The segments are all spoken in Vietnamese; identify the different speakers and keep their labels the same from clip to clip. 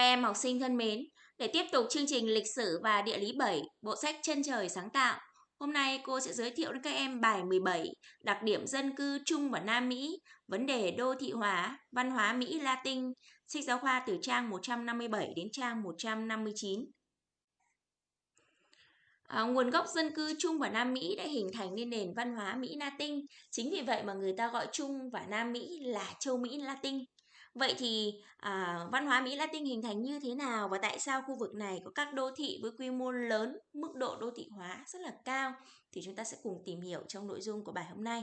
Speaker 1: Các em học sinh thân mến, để tiếp tục chương trình lịch sử và địa lý 7, bộ sách Chân trời sáng tạo, hôm nay cô sẽ giới thiệu đến các em bài 17, đặc điểm dân cư Trung và Nam Mỹ, vấn đề đô thị hóa, văn hóa Mỹ Latin, sách giáo khoa từ trang 157 đến trang 159. À, nguồn gốc dân cư Trung và Nam Mỹ đã hình thành nên nền văn hóa Mỹ Latin. Chính vì vậy mà người ta gọi Trung và Nam Mỹ là châu Mỹ Latin. Vậy thì à, văn hóa Mỹ Latin hình thành như thế nào và tại sao khu vực này có các đô thị với quy mô lớn, mức độ đô thị hóa rất là cao thì chúng ta sẽ cùng tìm hiểu trong nội dung của bài hôm nay.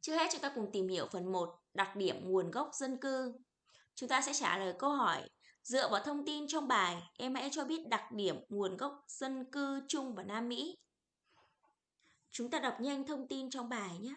Speaker 1: Trước hết chúng ta cùng tìm hiểu phần 1, đặc điểm nguồn gốc dân cư. Chúng ta sẽ trả lời câu hỏi Dựa vào thông tin trong bài, em hãy cho biết đặc điểm nguồn gốc dân cư Trung và Nam Mỹ. Chúng ta đọc nhanh thông tin trong bài nhé.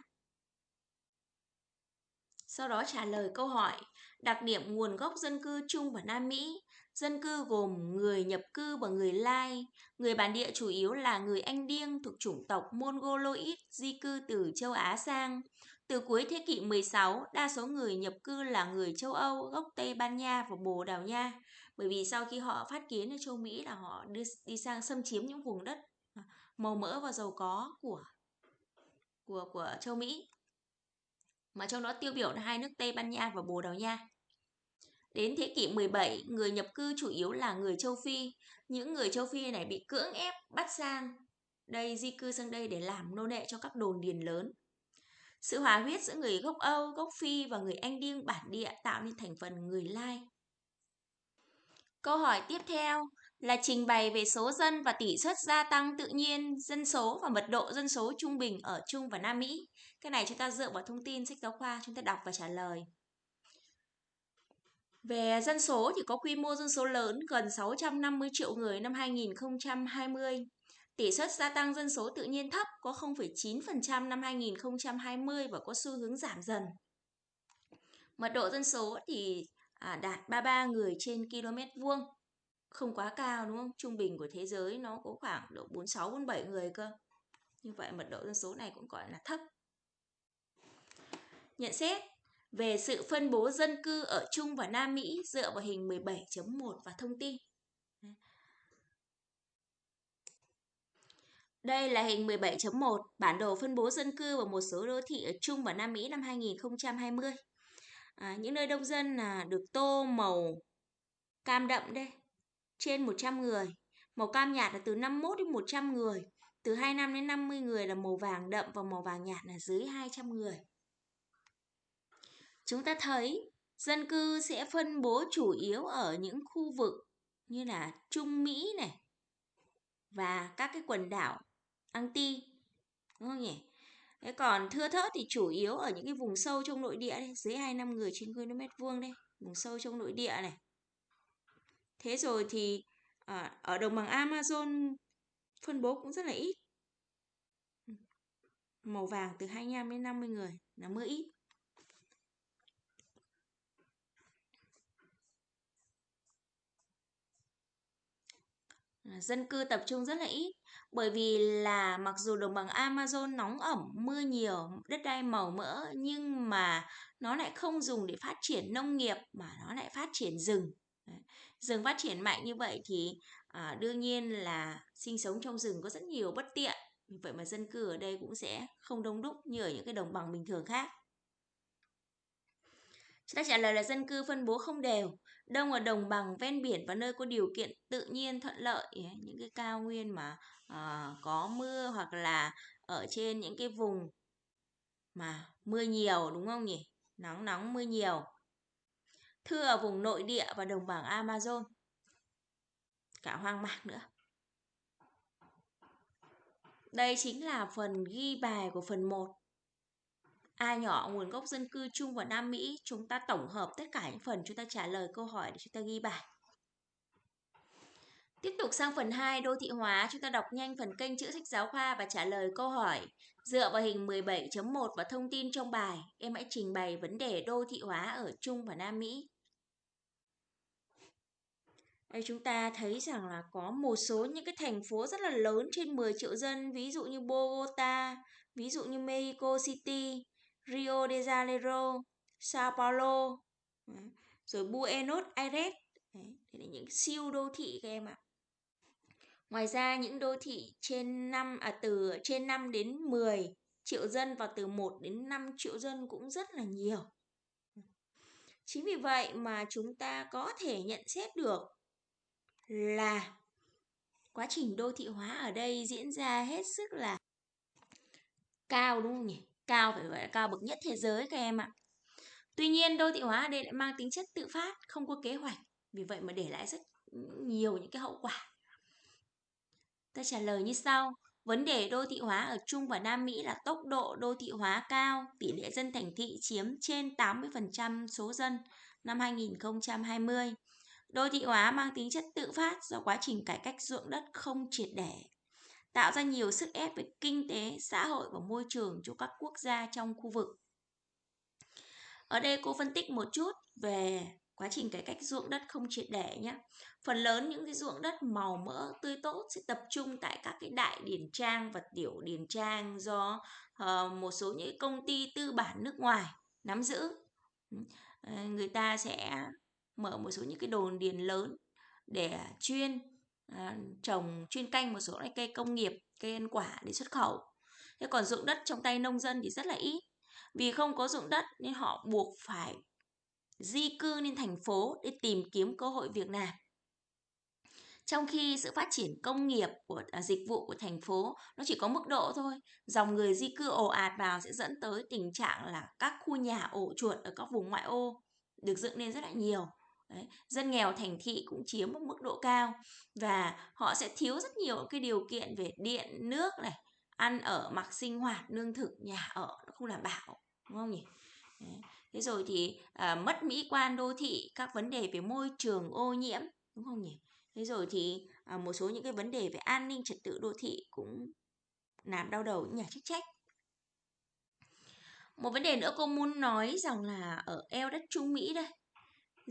Speaker 1: Sau đó trả lời câu hỏi, đặc điểm nguồn gốc dân cư chung và Nam Mỹ. Dân cư gồm người nhập cư và người Lai. Người bản địa chủ yếu là người Anh Điêng thuộc chủng tộc Mongoloid di cư từ châu Á sang. Từ cuối thế kỷ 16, đa số người nhập cư là người châu Âu, gốc Tây Ban Nha và Bồ Đào Nha. Bởi vì sau khi họ phát kiến ở châu Mỹ là họ đi, đi sang xâm chiếm những vùng đất à, màu mỡ và giàu có của của của châu Mỹ mà trong đó tiêu biểu là hai nước Tây Ban Nha và Bồ Đào Nha. Đến thế kỷ 17, người nhập cư chủ yếu là người châu Phi. Những người châu Phi này bị cưỡng ép bắt sang đây di cư sang đây để làm nô lệ cho các đồn điền lớn. Sự hòa huyết giữa người gốc Âu, gốc Phi và người Anh điên bản địa tạo nên thành phần người Lai. Câu hỏi tiếp theo là trình bày về số dân và tỷ suất gia tăng tự nhiên dân số và mật độ dân số trung bình ở Trung và Nam Mỹ. Cái này chúng ta dựa vào thông tin sách giáo khoa chúng ta đọc và trả lời. Về dân số thì có quy mô dân số lớn gần 650 triệu người năm 2020. Tỷ suất gia tăng dân số tự nhiên thấp có 0,9% năm 2020 và có xu hướng giảm dần. Mật độ dân số thì à, đạt 33 người trên km vuông. Không quá cao đúng không? Trung bình của thế giới nó có khoảng độ 46 47 người cơ. Như vậy mật độ dân số này cũng gọi là thấp. Nhận xét về sự phân bố dân cư ở Trung và Nam Mỹ dựa vào hình 17.1 và thông tin. Đây là hình 17.1, bản đồ phân bố dân cư và một số đô thị ở Trung và Nam Mỹ năm 2020. À, những nơi đông dân là được tô màu cam đậm đây, trên 100 người. Màu cam nhạt là từ 51 đến 100 người. Từ 25 đến 50 người là màu vàng đậm và màu vàng nhạt là dưới 200 người. Chúng ta thấy dân cư sẽ phân bố chủ yếu ở những khu vực như là Trung Mỹ này và các cái quần đảo Anti đúng không nhỉ? Thế còn thưa thớt thì chủ yếu ở những cái vùng sâu trong nội địa đây, dưới 25 người trên km vuông đây, vùng sâu trong nội địa này. Thế rồi thì à, ở đồng bằng Amazon phân bố cũng rất là ít. Màu vàng từ 25 đến 50 người là mưa ít. À, dân cư tập trung rất là ít bởi vì là mặc dù đồng bằng Amazon nóng ẩm mưa nhiều đất đai màu mỡ nhưng mà nó lại không dùng để phát triển nông nghiệp mà nó lại phát triển rừng rừng phát triển mạnh như vậy thì à, đương nhiên là sinh sống trong rừng có rất nhiều bất tiện vậy mà dân cư ở đây cũng sẽ không đông đúc như ở những cái đồng bằng bình thường khác Chúng ta trả lời là dân cư phân bố không đều, đông ở đồng bằng ven biển và nơi có điều kiện tự nhiên thuận lợi, những cái cao nguyên mà uh, có mưa hoặc là ở trên những cái vùng mà mưa nhiều đúng không nhỉ? Nắng nóng mưa nhiều. Thưa ở vùng nội địa và đồng bằng Amazon. Cả hoang mạc nữa. Đây chính là phần ghi bài của phần 1. A nhỏ nguồn gốc dân cư chung và Nam Mỹ, chúng ta tổng hợp tất cả những phần chúng ta trả lời câu hỏi để chúng ta ghi bài. Tiếp tục sang phần 2 đô thị hóa, chúng ta đọc nhanh phần kênh chữ sách giáo khoa và trả lời câu hỏi. Dựa vào hình 17.1 và thông tin trong bài, em hãy trình bày vấn đề đô thị hóa ở Trung và Nam Mỹ. Chúng ta thấy rằng là có một số những cái thành phố rất là lớn trên 10 triệu dân, ví dụ như Bogota, ví dụ như Mexico City, Rio de Janeiro, Sao Paulo. Ừ, rồi Buenos Aires. Đấy, là những siêu đô thị các em ạ. Ngoài ra những đô thị trên năm à từ trên 5 đến 10 triệu dân và từ 1 đến 5 triệu dân cũng rất là nhiều. Chính vì vậy mà chúng ta có thể nhận xét được là quá trình đô thị hóa ở đây diễn ra hết sức là cao đúng không nhỉ? Cao phải gọi là cao bậc nhất thế giới các em ạ. Tuy nhiên đô thị hóa ở đây lại mang tính chất tự phát, không có kế hoạch. Vì vậy mà để lại rất nhiều những cái hậu quả. Ta trả lời như sau. Vấn đề đô thị hóa ở Trung và Nam Mỹ là tốc độ đô thị hóa cao, tỷ lệ dân thành thị chiếm trên 80% số dân năm 2020. Đô thị hóa mang tính chất tự phát do quá trình cải cách ruộng đất không triệt để, tạo ra nhiều sức ép về kinh tế, xã hội và môi trường cho các quốc gia trong khu vực. Ở đây cô phân tích một chút về quá trình cải cách ruộng đất không triệt để nhé. Phần lớn những cái ruộng đất màu mỡ tươi tốt sẽ tập trung tại các cái đại điển trang và tiểu điển trang do uh, một số những công ty tư bản nước ngoài nắm giữ. Ừ, ờ, người ta sẽ mở một số những cái đồn điền lớn để chuyên à, trồng chuyên canh một số loại cây công nghiệp, cây ăn quả để xuất khẩu. Thế còn dụng đất trong tay nông dân thì rất là ít. Vì không có dụng đất nên họ buộc phải di cư lên thành phố để tìm kiếm cơ hội việc làm. Trong khi sự phát triển công nghiệp của à, dịch vụ của thành phố nó chỉ có mức độ thôi, dòng người di cư ồ ạt vào sẽ dẫn tới tình trạng là các khu nhà ổ chuột ở các vùng ngoại ô được dựng lên rất là nhiều. Đấy. Dân nghèo thành thị cũng chiếm một mức độ cao và họ sẽ thiếu rất nhiều cái điều kiện về điện, nước này, ăn ở, mặc sinh hoạt, lương thực, nhà ở nó không đảm bảo, đúng không nhỉ? Đấy. Thế rồi thì à, mất mỹ quan đô thị, các vấn đề về môi trường ô nhiễm, đúng không nhỉ? Thế rồi thì à, một số những cái vấn đề về an ninh trật tự đô thị cũng làm đau đầu những nhà chức trách. Một vấn đề nữa cô muốn nói rằng là ở eo đất Trung Mỹ đây,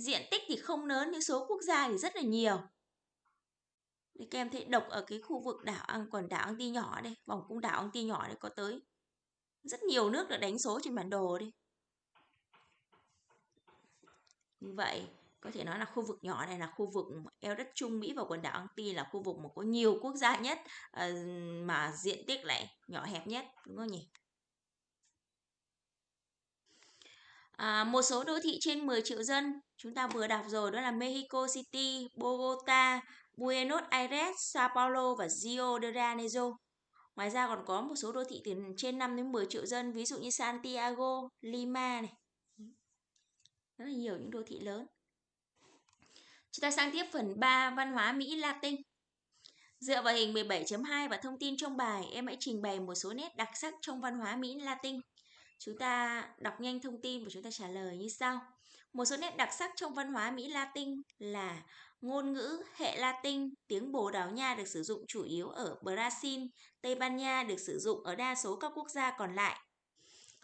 Speaker 1: diện tích thì không lớn nhưng số quốc gia thì rất là nhiều. Thì các em thấy độc ở cái khu vực đảo Ang quần đảo Ang Ti nhỏ đây, vòng cung đảo Ang Ti nhỏ đây có tới rất nhiều nước được đánh số trên bản đồ đi. Như vậy, có thể nói là khu vực nhỏ này là khu vực eo đất Trung Mỹ và quần đảo Anti là khu vực mà có nhiều quốc gia nhất ờ, mà diện tích lại nhỏ hẹp nhất đúng không nhỉ? À, một số đô thị trên 10 triệu dân chúng ta vừa đọc rồi đó là Mexico City, Bogota, Buenos Aires, Sao Paulo và Rio de Janeiro. Ngoài ra còn có một số đô thị từ trên 5 đến 10 triệu dân ví dụ như Santiago, Lima này. Rất là nhiều những đô thị lớn. Chúng ta sang tiếp phần 3 văn hóa Mỹ Latin. Dựa vào hình 17.2 và thông tin trong bài, em hãy trình bày một số nét đặc sắc trong văn hóa Mỹ Latin. Chúng ta đọc nhanh thông tin và chúng ta trả lời như sau. Một số nét đặc sắc trong văn hóa Mỹ Latin là ngôn ngữ hệ Latin, tiếng Bồ Đào Nha được sử dụng chủ yếu ở Brazil, Tây Ban Nha được sử dụng ở đa số các quốc gia còn lại.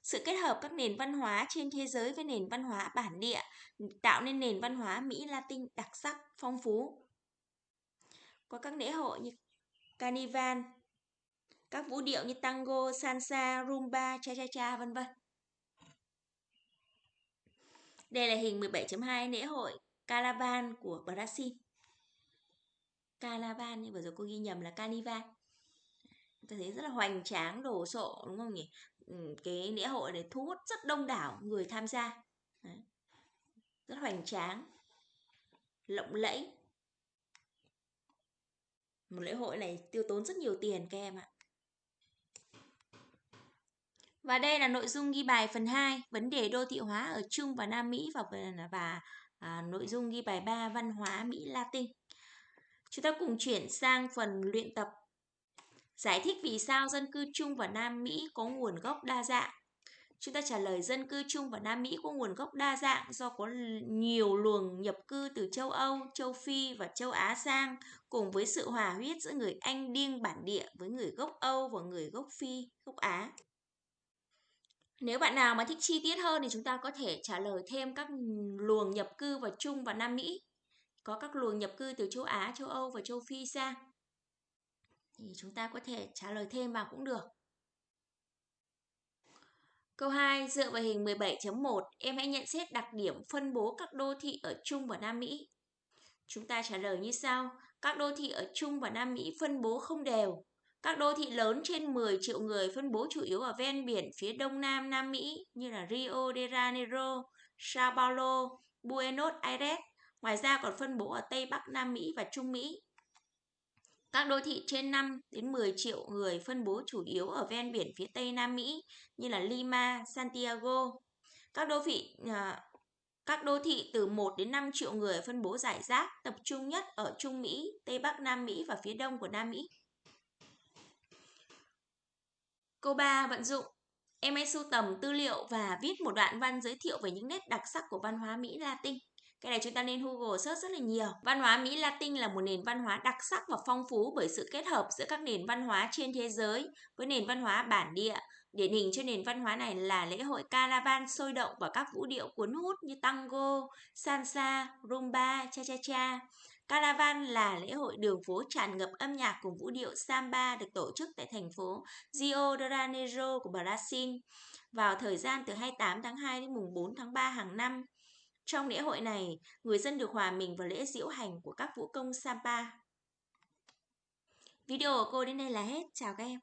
Speaker 1: Sự kết hợp các nền văn hóa trên thế giới với nền văn hóa bản địa tạo nên nền văn hóa Mỹ Latin đặc sắc, phong phú. Có các lễ hội như Carnival, các vũ điệu như tango, salsa, rumba, cha cha cha vân vân. Đây là hình 17.2 lễ hội caravan của Brazil. Caravan nhưng vừa rồi cô ghi nhầm là Carnival. Tôi thấy rất là hoành tráng, đồ sộ đúng không nhỉ? Ừ, cái lễ hội này thu hút rất đông đảo người tham gia. Đấy rất hoành tráng lộng lẫy một lễ hội này tiêu tốn rất nhiều tiền các em ạ và đây là nội dung ghi bài phần 2, vấn đề đô thị hóa ở Trung và Nam Mỹ và và à, nội dung ghi bài 3 văn hóa Mỹ Latin. Chúng ta cùng chuyển sang phần luyện tập. Giải thích vì sao dân cư Trung và Nam Mỹ có nguồn gốc đa dạng. Chúng ta trả lời dân cư trung và Nam Mỹ có nguồn gốc đa dạng do có nhiều luồng nhập cư từ châu Âu, châu Phi và châu Á sang cùng với sự hòa huyết giữa người Anh điên bản địa với người gốc Âu và người gốc Phi, gốc Á. Nếu bạn nào mà thích chi tiết hơn thì chúng ta có thể trả lời thêm các luồng nhập cư vào Trung và Nam Mỹ. Có các luồng nhập cư từ châu Á, châu Âu và châu Phi ra Thì chúng ta có thể trả lời thêm vào cũng được. Câu 2, dựa vào hình 17.1, em hãy nhận xét đặc điểm phân bố các đô thị ở Trung và Nam Mỹ. Chúng ta trả lời như sau. Các đô thị ở Trung và Nam Mỹ phân bố không đều. Các đô thị lớn trên 10 triệu người phân bố chủ yếu ở ven biển phía đông nam Nam Mỹ như là Rio de Janeiro, Sao Paulo, Buenos Aires. Ngoài ra còn phân bố ở Tây Bắc Nam Mỹ và Trung Mỹ. Các đô thị trên 5 đến 10 triệu người phân bố chủ yếu ở ven biển phía Tây Nam Mỹ như là Lima, Santiago. Các đô thị à, các đô thị từ 1 đến 5 triệu người phân bố giải rác, tập trung nhất ở Trung Mỹ, Tây Bắc Nam Mỹ và phía đông của Nam Mỹ. Câu 3 vận dụng Em hãy sưu tầm tư liệu và viết một đoạn văn giới thiệu về những nét đặc sắc của văn hóa Mỹ Latin. Cái này chúng ta nên Google search rất là nhiều. Văn hóa Mỹ Latin là một nền văn hóa đặc sắc và phong phú bởi sự kết hợp giữa các nền văn hóa trên thế giới với nền văn hóa bản địa. Điển hình cho nền văn hóa này là lễ hội caravan sôi động và các vũ điệu cuốn hút như tango, salsa, rumba, cha cha cha. Caravan là lễ hội đường phố tràn ngập âm nhạc cùng vũ điệu samba được tổ chức tại thành phố Rio de Janeiro của Brazil vào thời gian từ 28 tháng 2 đến mùng 4 tháng 3 hàng năm. Trong lễ hội này, người dân được hòa mình vào lễ diễu hành của các vũ công Samba. Video của cô đến đây là hết. Chào các em.